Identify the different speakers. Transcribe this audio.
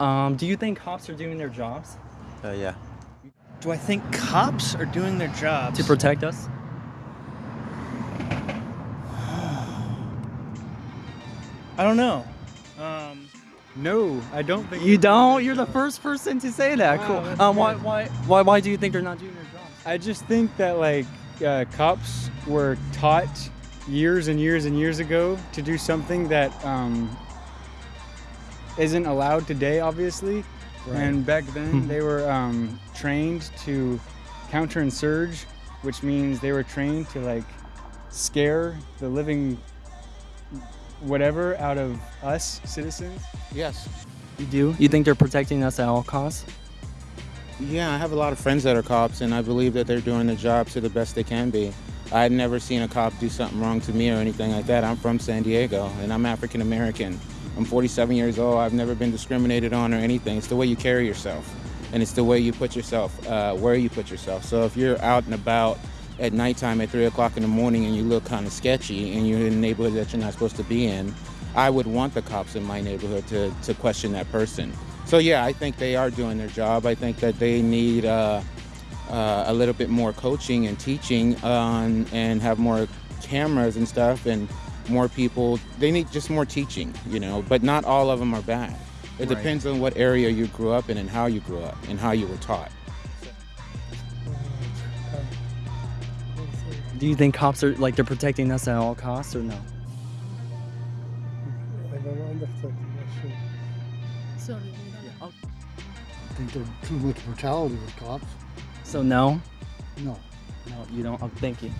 Speaker 1: Um, do you think cops are doing their jobs
Speaker 2: Uh, yeah.
Speaker 3: Do I think cops are doing their jobs?
Speaker 1: to protect us?
Speaker 3: I don't know. Um,
Speaker 4: No, I don't think.
Speaker 1: You don't. You're the first person to say that.
Speaker 4: Wow,
Speaker 1: cool. Um, why, why, why, why do you think they're not doing their jobs?
Speaker 4: I just think that like uh, cops were taught years and years and years ago to do something that um, isn't allowed today, obviously. And back then they were um, trained to counter and surge, which means they were trained to like scare the living whatever out of us citizens.
Speaker 2: Yes.
Speaker 1: You do. You think they're protecting us at all costs?
Speaker 2: Yeah, I have a lot of friends that are cops, and I believe that they're doing their job to the best they can be. I've never seen a cop do something wrong to me or anything like that. I'm from San Diego, and I'm African American. I'm 47 years old. I've never been discriminated on or anything. It's the way you carry yourself, and it's the way you put yourself, uh, where you put yourself. So if you're out and about at nighttime at 3 o'clock in the morning and you look kind of sketchy and you're in a neighborhood that you're not supposed to be in, I would want the cops in my neighborhood to, to question that person. So yeah, I think they are doing their job. I think that they need uh, uh, a little bit more coaching and teaching on, and have more cameras and stuff and more people. They need just more teaching, you know. But not all of them are bad. It
Speaker 1: Right.
Speaker 2: depends on what area you grew up in and how you grew up and how you were taught.
Speaker 1: Do you think cops are like they're protecting us at all costs or no?
Speaker 5: I don't understand the question.
Speaker 6: Sorry.
Speaker 5: I think there's too much brutality with cops.
Speaker 1: So no,
Speaker 5: No.
Speaker 1: no, you don't. Oh, thank you.